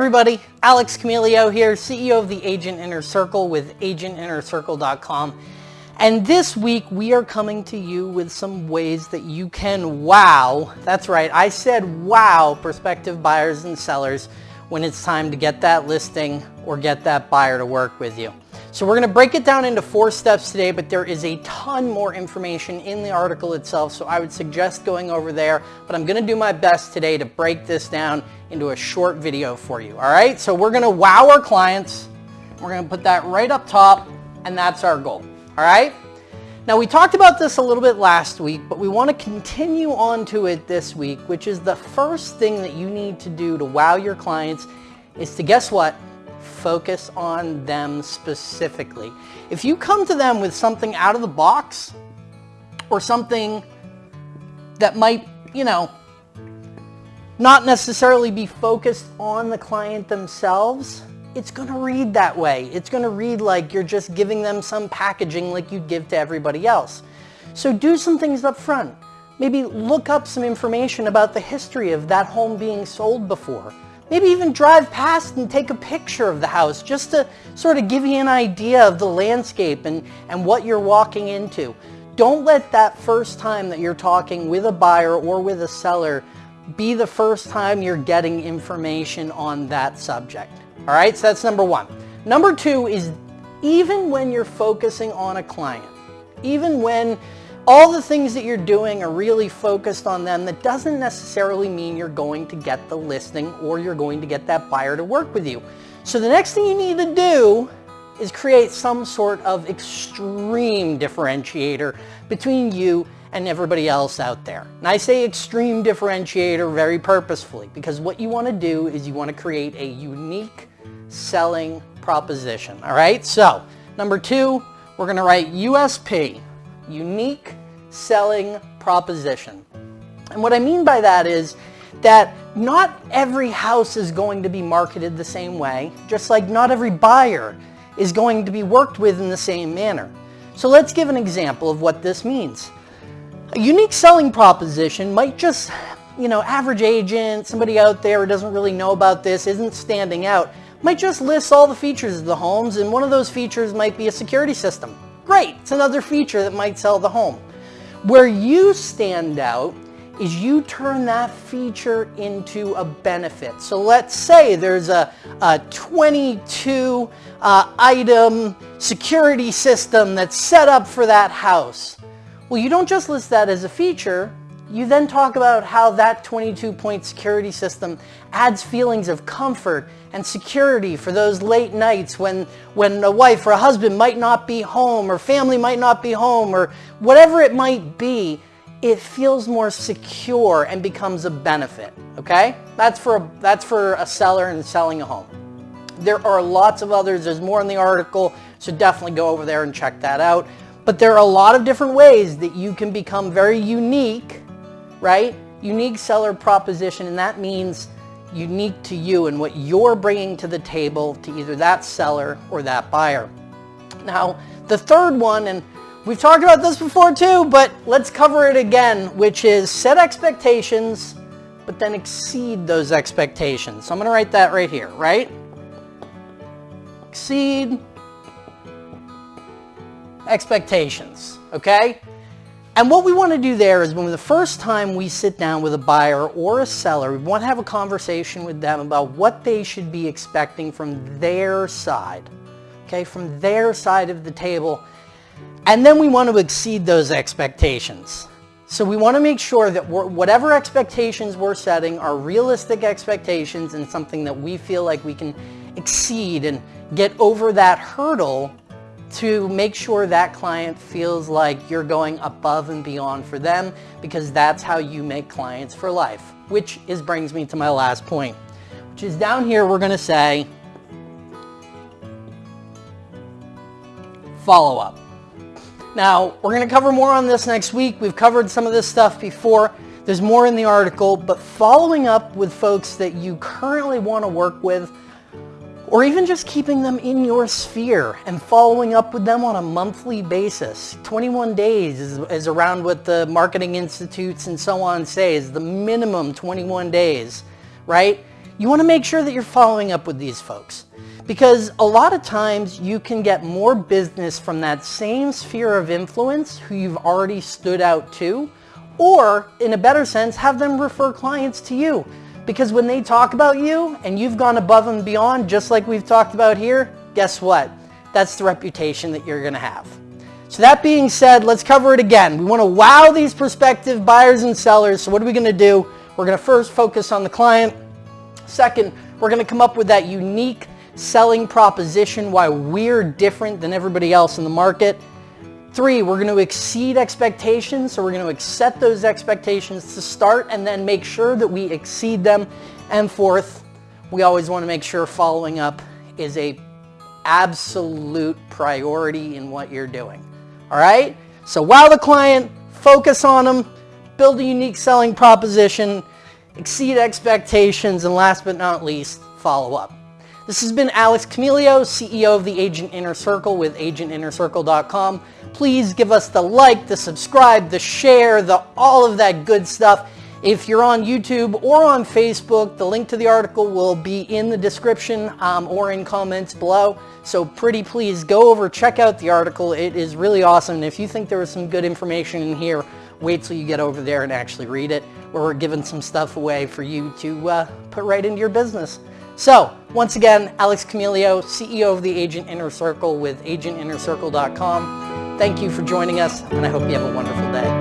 everybody, Alex Camilio here, CEO of the Agent Inner Circle with agentinnercircle.com. And this week we are coming to you with some ways that you can wow, that's right, I said wow prospective buyers and sellers when it's time to get that listing or get that buyer to work with you. So we're going to break it down into four steps today, but there is a ton more information in the article itself, so I would suggest going over there, but I'm going to do my best today to break this down into a short video for you. All right, so we're going to wow our clients. We're going to put that right up top, and that's our goal. All right. Now we talked about this a little bit last week, but we want to continue on to it this week, which is the first thing that you need to do to wow your clients is to guess what? Focus on them specifically. If you come to them with something out of the box or something that might, you know, not necessarily be focused on the client themselves, it's going to read that way. It's going to read like you're just giving them some packaging like you'd give to everybody else. So do some things up front. Maybe look up some information about the history of that home being sold before. Maybe even drive past and take a picture of the house just to sort of give you an idea of the landscape and, and what you're walking into. Don't let that first time that you're talking with a buyer or with a seller be the first time you're getting information on that subject. All right, so that's number one. Number two is even when you're focusing on a client, even when all the things that you're doing are really focused on them. That doesn't necessarily mean you're going to get the listing or you're going to get that buyer to work with you. So the next thing you need to do is create some sort of extreme differentiator between you and everybody else out there. And I say extreme differentiator very purposefully because what you want to do is you want to create a unique selling proposition. All right, so number two, we're going to write USP, unique selling proposition. And what I mean by that is that not every house is going to be marketed the same way, just like not every buyer is going to be worked with in the same manner. So let's give an example of what this means. A unique selling proposition might just, you know, average agent, somebody out there who doesn't really know about this, isn't standing out, might just list all the features of the homes and one of those features might be a security system. Great, it's another feature that might sell the home. Where you stand out is you turn that feature into a benefit. So let's say there's a, a 22 uh, item security system that's set up for that house. Well, you don't just list that as a feature, you then talk about how that 22 point security system adds feelings of comfort and security for those late nights when, when a wife or a husband might not be home or family might not be home or whatever it might be, it feels more secure and becomes a benefit, okay? That's for, a, that's for a seller and selling a home. There are lots of others. There's more in the article, so definitely go over there and check that out. But there are a lot of different ways that you can become very unique, right? Unique seller proposition, and that means unique to you and what you're bringing to the table to either that seller or that buyer. Now, the third one, and we've talked about this before too, but let's cover it again, which is set expectations, but then exceed those expectations. So I'm going to write that right here, right? Exceed expectations, okay? And what we want to do there is when the first time we sit down with a buyer or a seller, we want to have a conversation with them about what they should be expecting from their side, okay, from their side of the table. And then we want to exceed those expectations. So we want to make sure that whatever expectations we're setting are realistic expectations and something that we feel like we can exceed and get over that hurdle to make sure that client feels like you're going above and beyond for them because that's how you make clients for life, which is brings me to my last point, which is down here we're to say follow up. Now, we're to cover more on this next week. We've covered some of this stuff before. There's more in the article, but following up with folks that you currently want to work with or even just keeping them in your sphere and following up with them on a monthly basis. 21 days is, is, around what the marketing institutes and so on say is the minimum 21 days, right? you want to make sure that you're following up with these folks. Because a lot of times you can get more business from that same sphere of influence who you've already stood out to, or in a better sense, have them refer clients to you. Because when they talk about you and you've gone above and beyond, just like we've talked about here, guess what? That's the reputation that you're going to have. So that being said, let's cover it again. We want to wow these prospective buyers and sellers. So what are we going to do? We're going to first focus on the client. Second, we're going to come up with that unique selling proposition, why we're different than everybody else in the market. Three, we're going to exceed expectations. So we're going to set those expectations to start and then make sure that we exceed them. And fourth, we always want to make sure following up is a absolute priority in what you're doing. All right? So wow the client, focus on them, build a unique selling proposition, exceed expectations, and last but not least, follow up. This has been Alex Camilio, CEO of the Agent Inner Circle with agentinnercircle.com. Please give us the like, the subscribe, the share, the all of that good stuff. If you're on YouTube or on Facebook, the link to the article will be in the description um, or in comments below. So pretty please go over, check out the article. It is really awesome. And if you think there was some good information in here, wait till you get over there and actually read it. Where We're giving some stuff away for you to uh, put right into your business. So once again, Alex Camilio, CEO of the Agent Inner Circle with agentinnercircle.com. Thank you for joining us, and I hope you have a wonderful day.